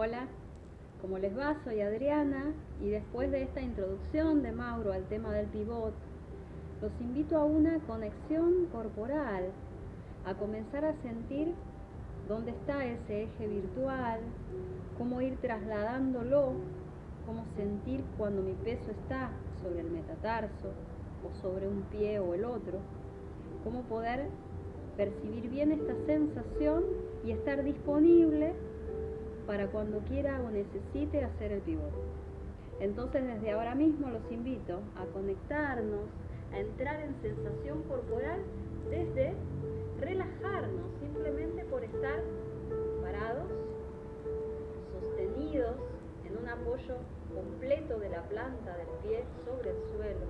Hola, ¿cómo les va? Soy Adriana y después de esta introducción de Mauro al tema del pivot, los invito a una conexión corporal, a comenzar a sentir dónde está ese eje virtual, cómo ir trasladándolo, cómo sentir cuando mi peso está sobre el metatarso o sobre un pie o el otro, cómo poder percibir bien esta sensación y estar disponible para cuando quiera o necesite hacer el pivot. Entonces desde ahora mismo los invito a conectarnos, a entrar en sensación corporal desde relajarnos simplemente por estar parados, sostenidos en un apoyo completo de la planta del pie sobre el suelo.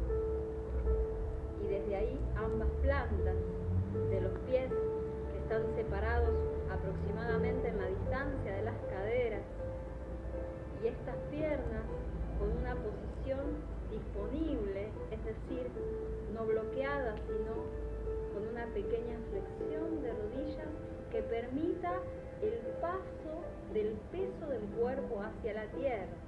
Y desde ahí ambas plantas de los pies están separados aproximadamente en la distancia de las caderas y estas piernas con una posición disponible, es decir, no bloqueada, sino con una pequeña flexión de rodillas que permita el paso del peso del cuerpo hacia la tierra.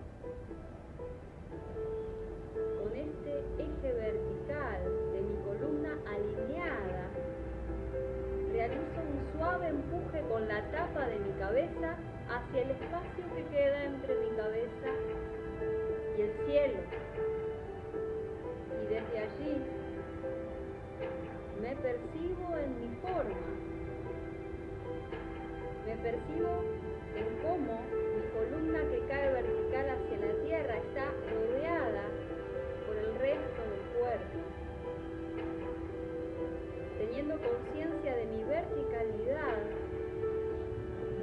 Con este eje vertical de mi columna alineada realizo un suave empuje con la tapa de mi cabeza hacia el espacio que queda entre mi cabeza y el cielo. Y desde allí me percibo en mi forma. Me percibo en cómo mi columna que cae vertical hacia la tierra está rodeada por el resto del cuerpo teniendo conciencia de mi verticalidad,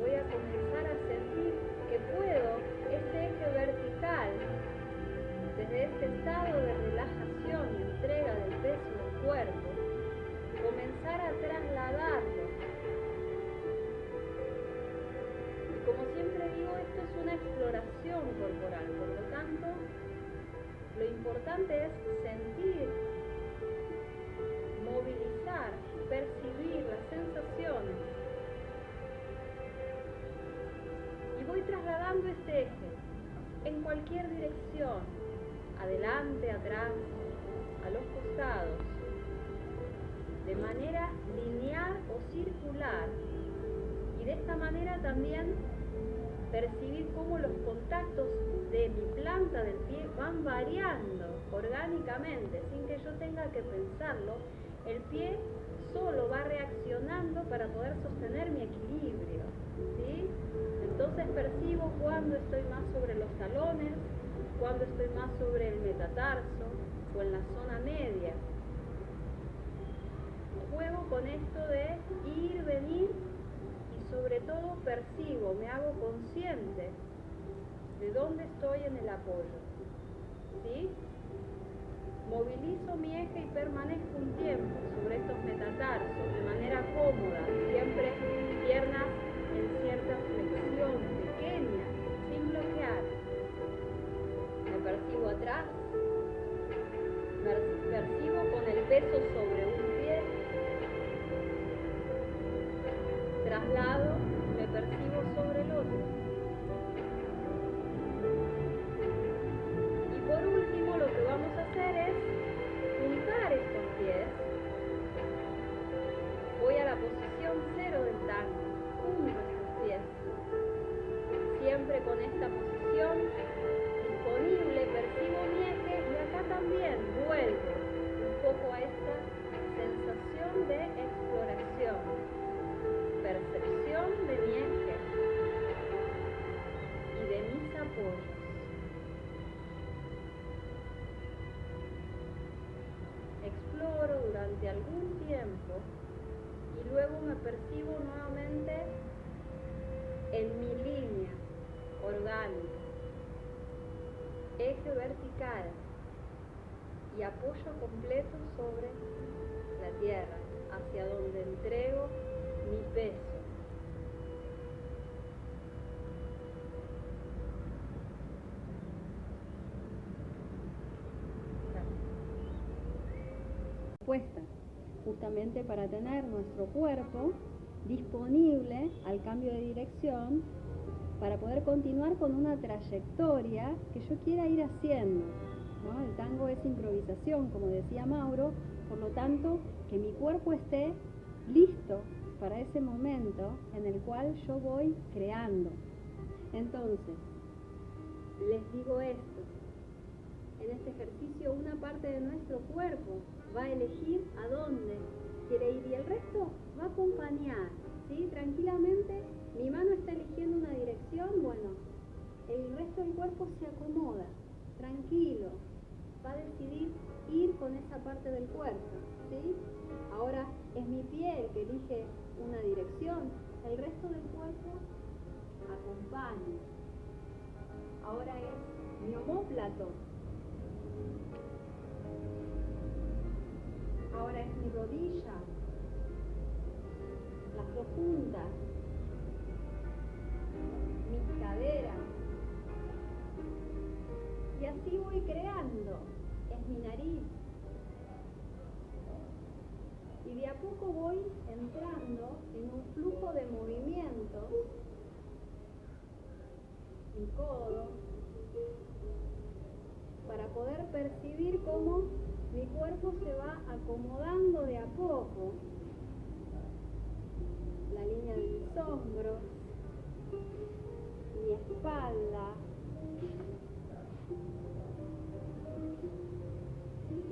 voy a comenzar a sentir que puedo este eje vertical, desde este estado de relajación y entrega del peso del cuerpo, comenzar a trasladarlo. Y como siempre digo, esto es una exploración corporal, por lo tanto, lo importante es sentir trasladando este eje en cualquier dirección, adelante, atrás, a los costados, de manera lineal o circular. Y de esta manera también percibir cómo los contactos de mi planta del pie van variando orgánicamente, sin que yo tenga que pensarlo, el pie solo va reaccionando para poder sostener mi equilibrio. ¿sí? Entonces percibo cuando estoy más sobre los talones, cuando estoy más sobre el metatarso o en la zona media. Juego con esto de ir, venir y sobre todo percibo, me hago consciente de dónde estoy en el apoyo. ¿sí? Movilizo mi eje y permanezco un tiempo sobre estos metatarsos de manera cómoda, siempre piernas en cierta flexión pequeña, sin bloquear. Me percibo atrás, percibo con el peso sobre un pie, traslado, disponible, percibo mi eje y acá también vuelvo un poco a esta sensación de exploración, percepción de mi eje y de mis apoyos. exploro durante algún tiempo y luego me percibo nuevamente en mi línea orgánica, eje vertical y apoyo completo sobre la tierra, hacia donde entrego mi peso. justamente para tener nuestro cuerpo disponible al cambio de dirección para poder continuar con una trayectoria que yo quiera ir haciendo. El tango es improvisación, como decía Mauro, por lo tanto, que mi cuerpo esté listo para ese momento en el cual yo voy creando. Entonces, les digo esto, en este ejercicio una parte de nuestro cuerpo va a elegir a dónde quiere ir y el resto va a acompañar, ¿sí? Tranquilamente, mi mano está eligiendo una dirección, bueno, el resto del cuerpo se acomoda, tranquilo, va a decidir ir con esa parte del cuerpo, ¿sí? Ahora es mi pie el que elige una dirección, el resto del cuerpo acompaña. Ahora es mi homóplato. Ahora es mi rodilla, las dos puntas, mis caderas. Y así voy creando. Es mi nariz, de a poco voy entrando en un flujo de movimiento. Mi codo, para poder percibir cómo mi cuerpo se va acomodando de a poco. La línea de mis hombros, mi espalda,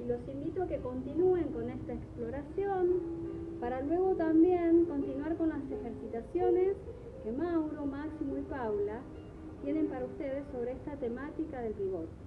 los invito a que continúen con esta exploración para luego también continuar con las ejercitaciones que Mauro, Máximo y Paula tienen para ustedes sobre esta temática del pivot.